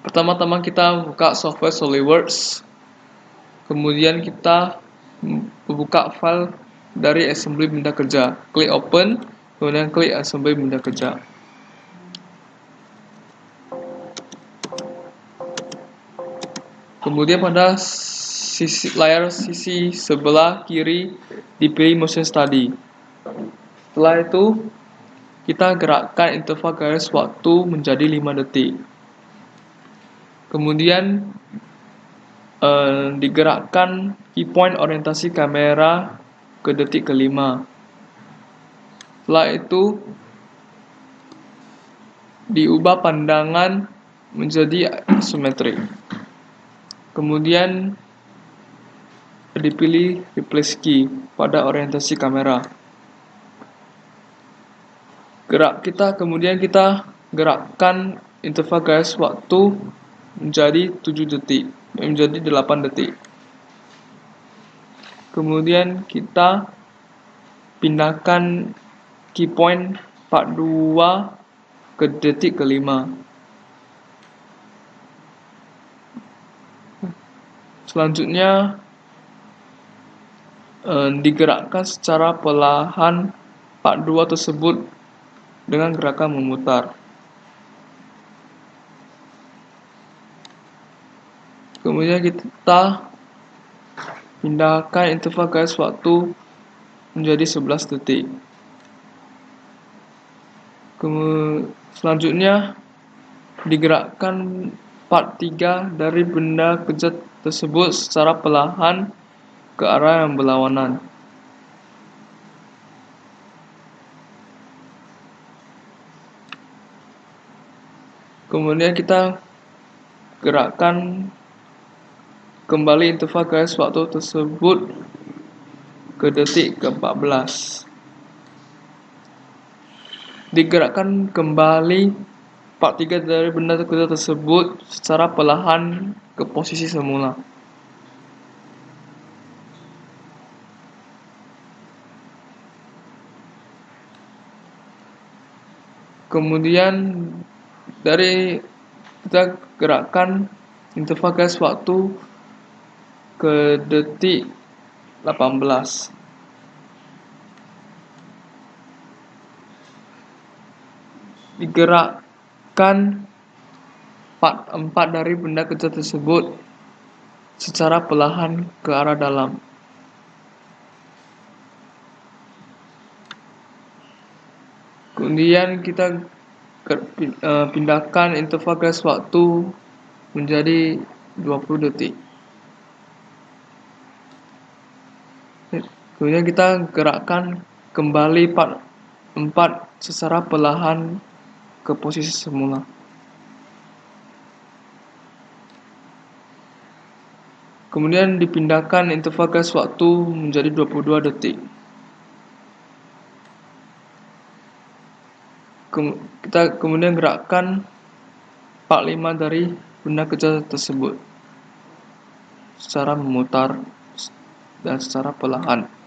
pertama-tama kita buka software SolidWorks. Kemudian kita buka file dari assembly benda kerja. Klik open kemudian klik assembly benda kerja. Kemudian pada sisi layar sisi sebelah kiri dipilih motion study. Setelah itu kita gerakkan interval garis waktu menjadi 5 detik kemudian uh, digerakkan key point orientasi kamera ke detik kelima. Setelah itu diubah pandangan menjadi isometrik. Kemudian dipilih replace key pada orientasi kamera. Gerak kita kemudian kita gerakkan interval garis waktu menjadi 7 detik menjadi 8 detik. Kemudian kita pindahkan key point 42 ke detik kelima. Selanjutnya eh, digerakkan secara perlahan 42 tersebut dengan gerakan memutar kemudian kita pindahkan interval garis waktu menjadi 11 detik. Kemudian selanjutnya digerakkan part 3 dari benda kerja tersebut secara perlahan ke arah yang berlawanan. Kemudian kita gerakkan kembali interval garis waktu tersebut? Ke detik ke-14. Digerakkan kembali part 3 dari benda kerja tersebut secara perlahan ke posisi semula. Kemudian dari kita gerakkan interval garis waktu ke detik 18 digerakkan part 4 dari benda kerja tersebut secara perlahan ke arah dalam. Kemudian kita eh, pindahkan interval waktu menjadi 20 detik kemudian kita gerakkan kembali part 4 secara perlahan ke posisi semula. Kemudian dipindahkan interval garis waktu menjadi 22 detik. Kita kemudian gerakkan part 5 dari benda kerja tersebut secara memutar dan secara perlahan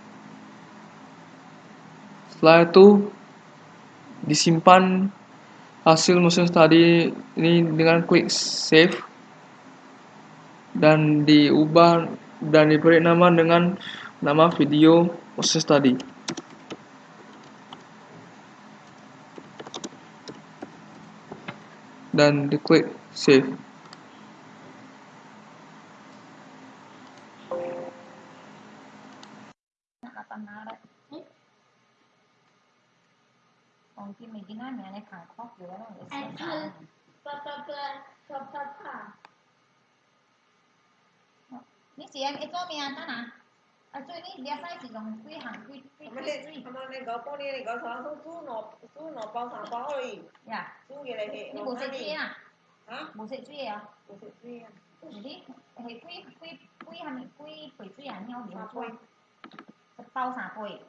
setelah itu disimpan hasil motion study ini dengan quick save dan diubah dan diberi nama dengan nama video motion study dan diklik save. Mungkin ongimegina yani Bangkok diyorum. cái chỗ Ni si yang itu À, anta na. Acu ni biasa dùng dong hàng hang kui kui kui. Kamu ni kau pun ni kau sang tu tu no tu no bao sang bao ni. Dạ. Chú cái này thì. Ni bố sẽ chui à? Hả? Bố sẽ chui à? Bố sẽ chui à? Ni thì quy quy quy hang quy quy chui à nhau đi. Bao sang bao.